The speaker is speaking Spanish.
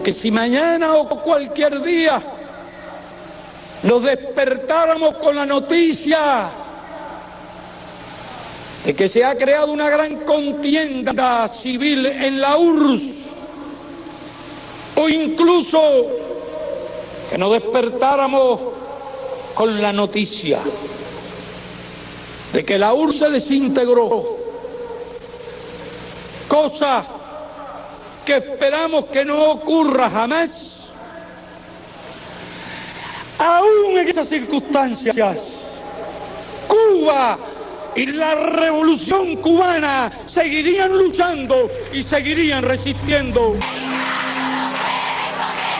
Pero que si mañana o cualquier día nos despertáramos con la noticia de que se ha creado una gran contienda civil en la URSS, o incluso que nos despertáramos con la noticia de que la URSS se desintegró, cosa que esperamos que no ocurra jamás, aún en esas circunstancias, Cuba y la revolución cubana seguirían luchando y seguirían resistiendo.